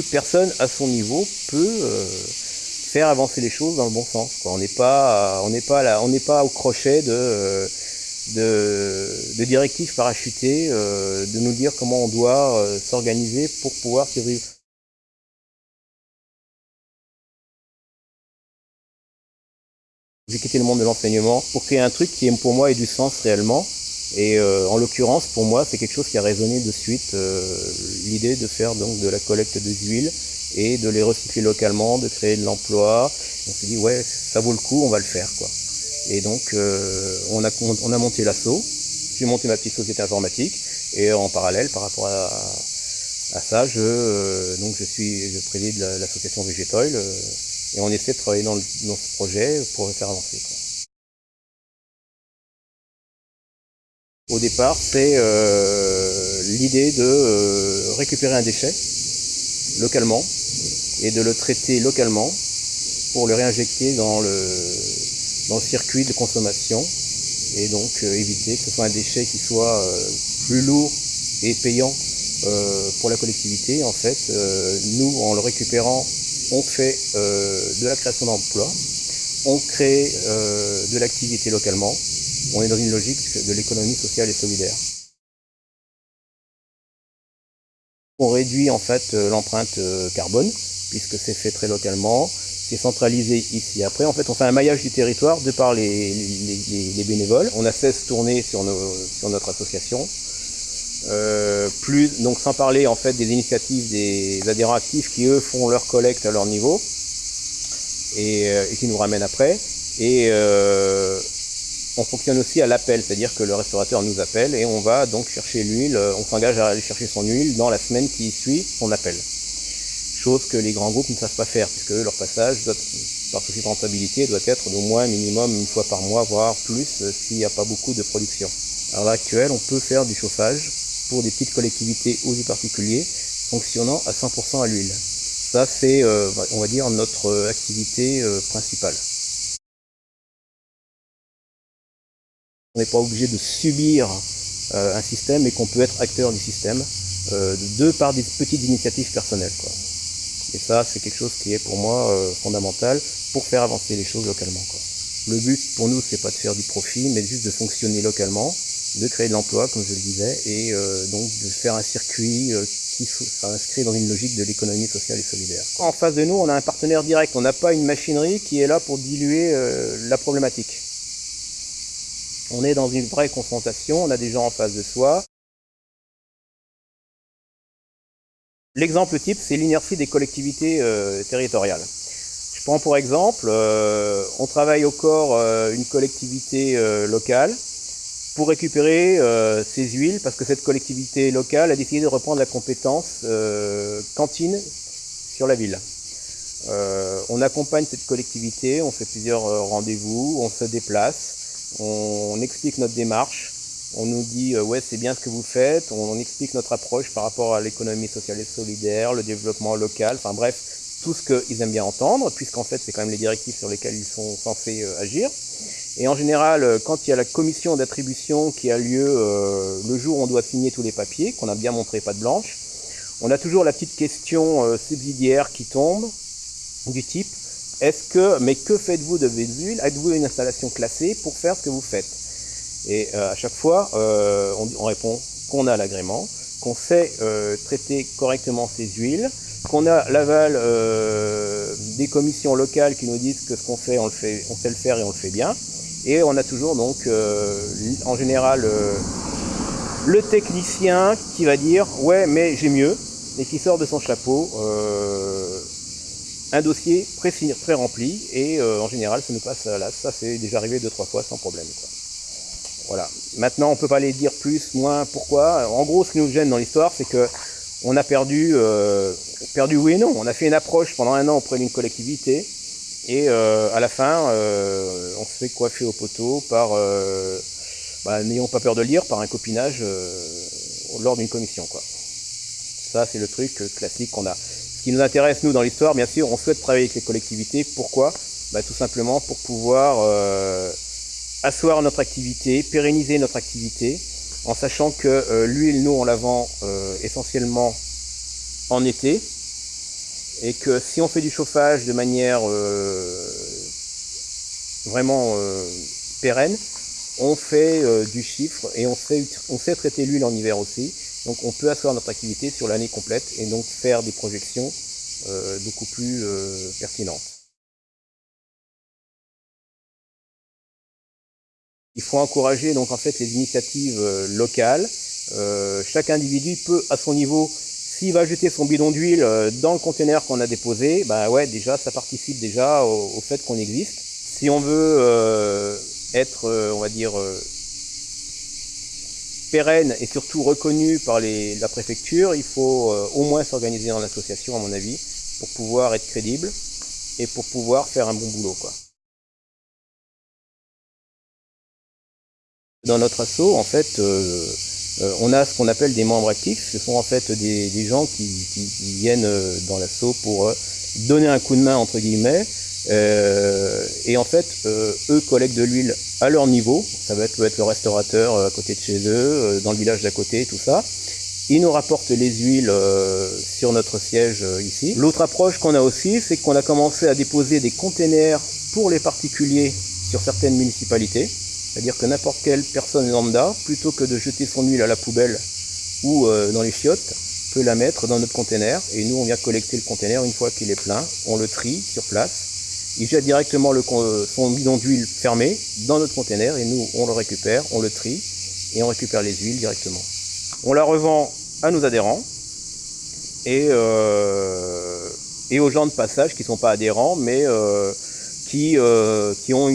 toute personne à son niveau peut faire avancer les choses dans le bon sens. On n'est pas, on n'est pas là, on n'est pas au crochet de, de, directives parachutées, de nous dire comment on doit s'organiser pour pouvoir survivre. J'ai quitté le monde de l'enseignement pour créer un truc qui pour moi ait du sens réellement. Et euh, en l'occurrence, pour moi, c'est quelque chose qui a résonné de suite, euh, l'idée de faire donc de la collecte de huiles et de les recycler localement, de créer de l'emploi. On s'est dit, ouais, ça vaut le coup, on va le faire. quoi. Et donc, euh, on, a, on a monté l'assaut, j'ai monté ma petite société informatique, et en parallèle, par rapport à, à ça, je, donc je, suis, je préside l'association Végétoil, et on essaie de travailler dans, ce projet pour le faire avancer. Au départ, c'est euh, l'idée de euh, récupérer un déchet localement et de le traiter localement pour le réinjecter dans le, circuit de consommation et donc euh, éviter que ce soit un déchet qui soit plus lourd et payant pour la collectivité. En fait, nous, en le récupérant on fait de la création d'emplois, on crée de l'activité localement, on est dans une logique de l'économie sociale et solidaire. On réduit en fait euh, l'empreinte carbone, puisque c'est fait très localement, c'est centralisé ici. Après, en fait, on fait un maillage du territoire de par les, bénévoles. On a 16 tournées sur, sur notre association. Euh, plus, donc sans parler en fait des initiatives des adhérents actifs qui eux font leur collecte à leur niveau et, euh, qui nous ramènent après. Et euh, on fonctionne aussi à l'appel, c'est-à-dire que le restaurateur nous appelle et on va donc chercher l'huile, on s'engage à aller chercher son huile dans la semaine qui suit son appel. Chose que les grands groupes ne savent pas faire, puisque leur passage, par souci de rentabilité, doit être d'au moins minimum une fois par mois, voire plus, s'il n'y a pas beaucoup de production. À l'heure actuelle, on peut faire du chauffage pour des petites collectivités ou des particuliers fonctionnant à 100% à l'huile. Ça, c'est, euh, on va dire, notre euh, activité euh, principale. N'est pas obligé de subir un système et qu'on peut être acteur du système de par des petites initiatives personnelles. Et ça, c'est quelque chose qui est pour moi fondamental pour faire avancer les choses localement. Le but pour nous, c'est pas de faire du profit, mais juste de fonctionner localement de créer de l'emploi, comme je le disais, et euh, donc de faire un circuit euh, qui s'inscrit dans une logique de l'économie sociale et solidaire. En face de nous, on a un partenaire direct, on n'a pas une machinerie qui est là pour diluer euh, la problématique. On est dans une vraie confrontation, on a des gens en face de soi. L'exemple type, c'est l'inertie des collectivités territoriales. Je prends pour exemple, on travaille au corps une collectivité locale, pour récupérer euh, ces huiles parce que cette collectivité locale a décidé de reprendre la compétence euh, cantine sur la ville. Euh, on accompagne cette collectivité, on fait plusieurs rendez-vous, on se déplace, on, explique notre démarche, on nous dit ouais c'est bien ce que vous faites, on, explique notre approche par rapport à l'économie sociale et solidaire, le développement local, enfin bref, tout ce qu'ils aiment bien entendre, puisqu'en fait c'est quand même les directives sur lesquelles ils sont censés agir. Et en général, euh, quand il y a la commission d'attribution qui a lieu euh, le jour où on doit signer tous les papiers, qu'on a bien montré pas de blanche, on a toujours la petite question euh, subsidiaire qui tombe, du type est-ce que, mais que faites-vous de Védule Êtes-vous une installation classée pour faire ce que vous faites? Et à chaque fois, on, répond qu'on a l'agrément, qu'on sait traiter correctement ces huiles, qu'on a l'aval des commissions locales qui nous disent que ce qu'on fait, on le fait, on sait le faire et on le fait bien. Et on a toujours donc euh, en général euh, le technicien qui va dire ouais mais j'ai mieux et qui sort de son chapeau euh, un dossier très, rempli et en général ça nous passe là. Ça c'est déjà arrivé deux trois fois sans problème. Voilà. Maintenant on peut pas les dire plus, moins, pourquoi. En gros ce qui nous gêne dans l'histoire c'est que on a perdu, perdu oui et non. On a fait une approche pendant un an auprès d'une collectivité et euh, à la fin, euh, on se fait coiffer au poteau par, euh, bah, n'ayons pas peur de le dire, par un copinage lors d'une commission. Quoi. Ça, c'est le truc classique qu'on a. Ce qui nous intéresse, nous, dans l'histoire, bien sûr, on souhaite travailler avec les collectivités. Pourquoi? Bah, Tout simplement pour pouvoir asseoir notre activité, pérenniser notre activité, en sachant que l'huile, nous, on la vend essentiellement en été, et que si on fait du chauffage de manière euh, vraiment euh, pérenne, on fait euh, du chiffre et on sait traiter l'huile en hiver aussi. Donc on peut asseoir notre activité sur l'année complète et donc faire des projections beaucoup plus pertinentes. Il faut encourager donc en fait les initiatives locales. chaque individu peut à son niveau s'il va jeter son bidon d'huile euh, dans le conteneur qu'on a déposé, bah ouais, déjà, ça participe déjà au, fait qu'on existe. Si on veut euh, être, euh, on va dire, pérenne et surtout reconnu par la préfecture, il faut au moins s'organiser en association, à mon avis, pour pouvoir être crédible et pour pouvoir faire un bon boulot. Dans notre assaut, en fait, euh, on a ce qu'on appelle des membres actifs. Ce sont en fait des, gens qui, viennent euh, dans l'assaut pour euh, donner un coup de main, entre guillemets. Et en fait, eux collectent de l'huile à leur niveau. Ça peut être le restaurateur à côté de chez eux, dans le village d'à côté, tout ça. Ils nous rapportent les huiles sur notre siège ici. L'autre approche qu'on a aussi, c'est qu'on a commencé à déposer des containers pour les particuliers sur certaines municipalités. C'est-à-dire que n'importe quelle personne lambda, plutôt que de jeter son huile à la poubelle ou euh, dans les chiottes, peut la mettre dans notre conteneur. Et nous, on vient collecter le conteneur une fois qu'il est plein. On le trie sur place. Il jette directement le, son bidon d'huile fermé dans notre conteneur et nous, on le récupère, on le trie et on récupère les huiles directement. On la revend à nos adhérents et, euh, aux gens de passage qui ne sont pas adhérents, mais euh, qui, euh, ont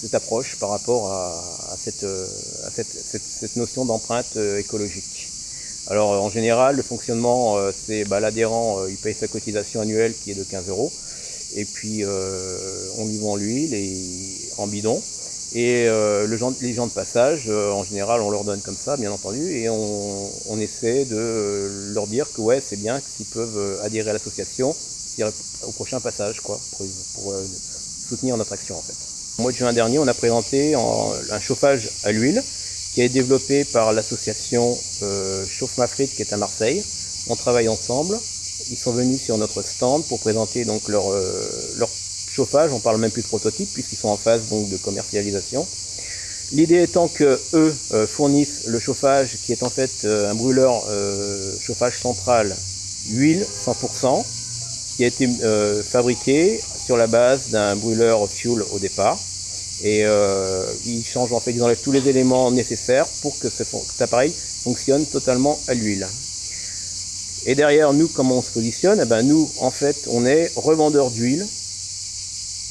cette approche par rapport à, cette, euh, notion d'empreinte euh, écologique. Alors en général, le fonctionnement, c'est bah, l'adhérent, il paye sa cotisation annuelle qui est de 15 euros, et puis on lui vend l'huile en bidon. Et euh, le les gens de passage, en général, on leur donne comme ça, bien entendu, et on, on essaie de leur dire que ouais, c'est bien s'ils peuvent adhérer à l'association au prochain passage, quoi, pour, pour soutenir notre action en fait. Au mois de juin dernier, on a présenté un chauffage à l'huile qui est développé par l'association euh, Chauffe Ma Frite qui est à Marseille. On travaille ensemble. Ils sont venus sur notre stand pour présenter euh, leur chauffage. On parle même plus de prototype puisqu'ils sont en phase de commercialisation. L'idée étant que eux euh, fournissent le chauffage qui est en fait un brûleur chauffage central huile 100% qui a été fabriqué sur la base d'un brûleur fuel au départ. Et euh, ils changent en fait, ils enlèvent tous les éléments nécessaires pour que cet appareil fonctionne totalement à l'huile. Et derrière nous, comment on se positionne? Eh ben, Nous, en fait, on est revendeur d'huile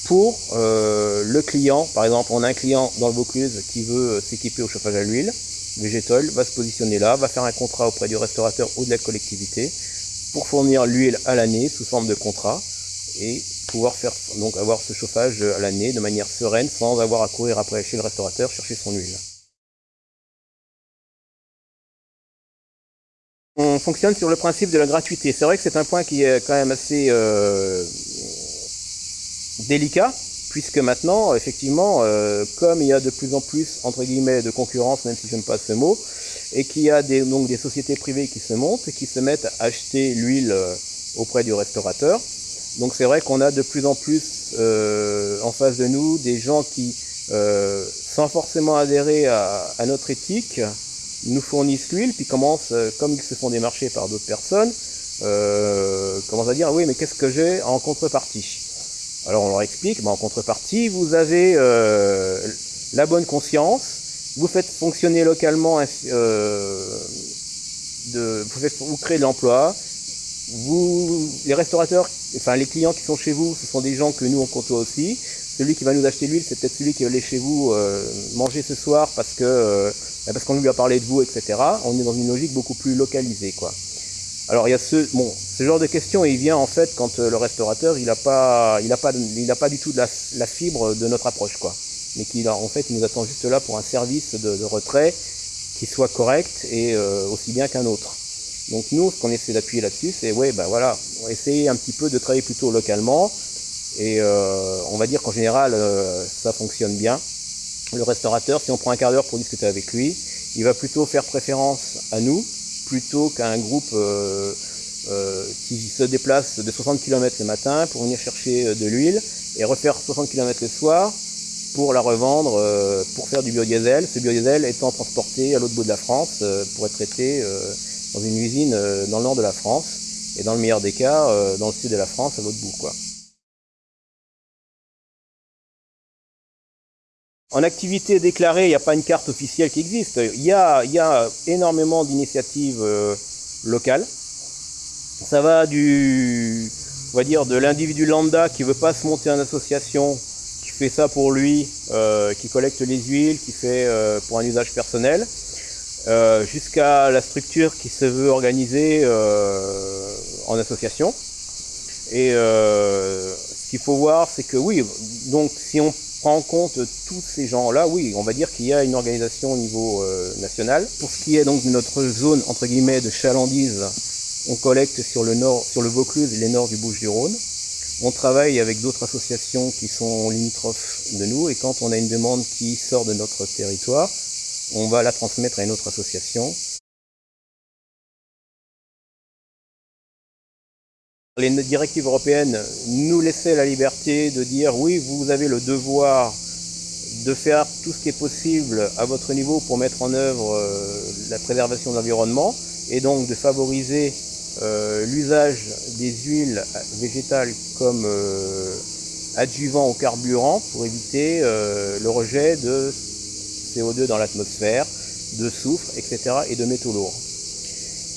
pour euh, le client. Par exemple, on a un client dans le Vaucluse qui veut s'équiper au chauffage à l'huile. Végétol va se positionner là, va faire un contrat auprès du restaurateur ou de la collectivité pour fournir l'huile à l'année sous forme de contrat et pouvoir faire donc avoir ce chauffage à l'année de manière sereine sans avoir à courir après chez le restaurateur chercher son huile. On fonctionne sur le principe de la gratuité. C'est vrai que c'est un point qui est quand même assez euh, délicat, puisque maintenant, effectivement, euh, comme il y a de plus en plus, entre guillemets, de concurrence, même si je n'aime pas ce mot, et qu'il y a des, donc des sociétés privées qui se montent et qui se mettent à acheter l'huile euh, auprès du restaurateur, donc c'est vrai qu'on a de plus en plus en face de nous des gens qui, euh, sans forcément adhérer à, notre éthique, nous fournissent l'huile, puis commencent, euh, comme ils se font démarcher par d'autres personnes, commencent à dire oui mais qu'est-ce que j'ai en contrepartie? Alors on leur explique, ben, en contrepartie vous avez la bonne conscience, vous faites fonctionner localement, de, vous, faites, vous créez de l'emploi, vous, les restaurateurs, enfin les clients qui sont chez vous, ce sont des gens que nous on côtoie aussi. Celui qui va nous acheter l'huile, c'est peut-être celui qui va aller chez vous euh, manger ce soir parce que euh, parce qu'on lui a parlé de vous, etc. On est dans une logique beaucoup plus localisée, quoi. Alors il y a ce ce genre de questions, il vient en fait quand euh, le restaurateur il n'a pas il pas il pas du tout la, fibre de notre approche, quoi. Mais qu'il en fait nous attend juste là pour un service de, retrait qui soit correct et aussi bien qu'un autre. Donc nous, ce qu'on essaie d'appuyer là-dessus, c'est ouais, ben voilà, on essayer un petit peu de travailler plutôt localement. Et euh, on va dire qu'en général, euh, ça fonctionne bien. Le restaurateur, si on prend un quart d'heure pour discuter avec lui, il va plutôt faire préférence à nous plutôt qu'à un groupe euh, qui se déplacent de 60 km le matin pour venir chercher de l'huile et refaire 60 km le soir pour la revendre, pour faire du biodiesel. Ce biodiesel étant transporté à l'autre bout de la France pour être traité dans une usine dans le nord de la France et dans le meilleur des cas, dans le sud de la France, à l'autre bout. Quoi. En activité déclarée, il n'y a pas une carte officielle qui existe. Il y a, il y a énormément d'initiatives euh, locales. Ça va du, on va dire, de l'individu lambda qui veut pas se monter en association, qui fait ça pour lui, euh, qui collecte les huiles, qui fait euh, pour un usage personnel, jusqu'à la structure qui se veut organiser en association. Et ce qu'il faut voir, c'est que oui, donc si on prend en compte tous ces gens-là, oui, on va dire qu'il y a une organisation au niveau euh, national. Pour ce qui est donc de notre zone entre guillemets de chalandise, on collecte sur le nord, sur le Vaucluse et les nord du Bouches-du-Rhône. On travaille avec d'autres associations qui sont limitrophes de nous et quand on a une demande qui sort de notre territoire, on va la transmettre à une autre association. Les directives européennes nous laissaient la liberté de dire oui, vous avez le devoir de faire tout ce qui est possible à votre niveau pour mettre en œuvre euh, la préservation de l'environnement et donc de favoriser euh, l'usage des huiles végétales comme euh, adjuvant au carburant pour éviter le rejet de CO2 dans l'atmosphère, de soufre, etc. et de métaux lourds.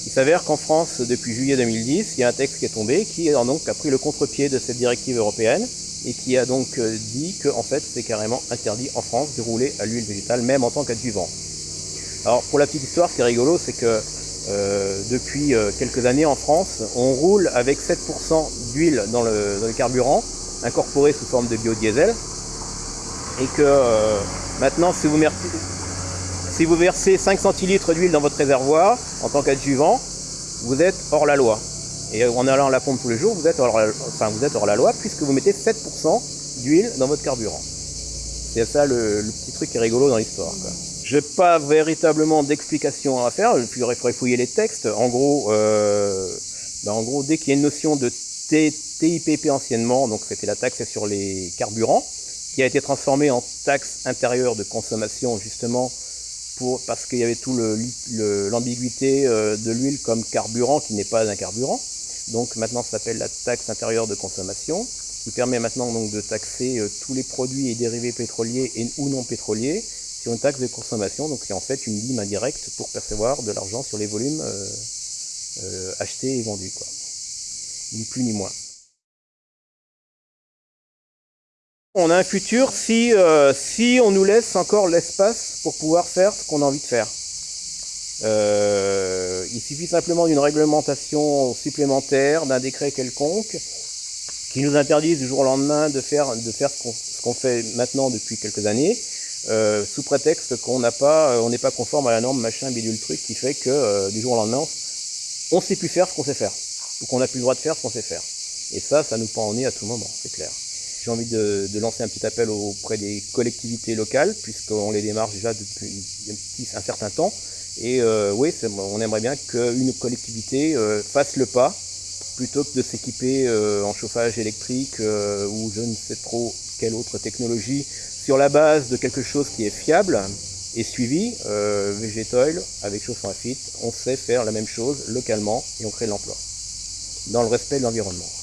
Il s'avère qu'en France, depuis juillet 2010, il y a un texte qui est tombé qui a donc a pris le contre-pied de cette directive européenne et qui a donc euh, dit que en fait c'est carrément interdit en France de rouler à l'huile végétale, même en tant qu'adjuvant. Alors pour la petite histoire, ce qui est rigolo, c'est que euh, depuis euh, quelques années en France, on roule avec 7% d'huile dans le, carburant, incorporé sous forme de biodiesel, et que maintenant si vous, si vous versez 5 centilitres d'huile dans votre réservoir en tant qu'adjuvant, vous êtes hors la loi. Et en allant à la pompe tous les jours, vous êtes hors, enfin, vous êtes hors la loi puisque vous mettez 7% d'huile dans votre carburant. C'est ça le, petit truc qui est rigolo dans l'histoire. Je n'ai pas véritablement d'explication à faire, il faudrait fouiller les textes. En gros, euh, ben, en gros dès qu'il y a une notion de TIPP anciennement, donc c'était la taxe sur les carburants, qui a été transformée en taxe intérieure de consommation justement parce qu'il y avait tout l'ambiguïté euh, de l'huile comme carburant qui n'est pas un carburant. Donc maintenant ça s'appelle la taxe intérieure de consommation, qui permet maintenant de taxer euh, tous les produits et dérivés pétroliers et, ou non pétroliers sur une taxe de consommation, donc c'est en fait une ligne indirecte pour percevoir de l'argent sur les volumes euh, achetés et vendus. Ni plus ni moins. On a un futur si, euh, si on nous laisse encore l'espace pour pouvoir faire ce qu'on a envie de faire. Euh, il suffit simplement d'une réglementation supplémentaire, d'un décret quelconque, qui nous interdise du jour au lendemain de faire, de faire ce qu'on fait maintenant depuis quelques années, euh, sous prétexte qu'on n'a pas, on n'est pas conforme à la norme machin bidule truc, qui fait que du jour au lendemain, on ne sait plus faire ce qu'on sait faire, ou qu'on n'a plus le droit de faire ce qu'on sait faire. Et ça, ça nous prend au nez à tout moment, c'est clair. J'ai envie de, lancer un petit appel auprès des collectivités locales, puisqu'on les démarche déjà depuis un, certain temps. Et euh, oui, on aimerait bien qu'une collectivité euh, fasse le pas, plutôt que de s'équiper euh, en chauffage électrique ou je ne sais trop quelle autre technologie, sur la base de quelque chose qui est fiable et suivi. Végétoil, avec Chauffant Fit, on sait faire la même chose localement et on crée de l'emploi, dans le respect de l'environnement.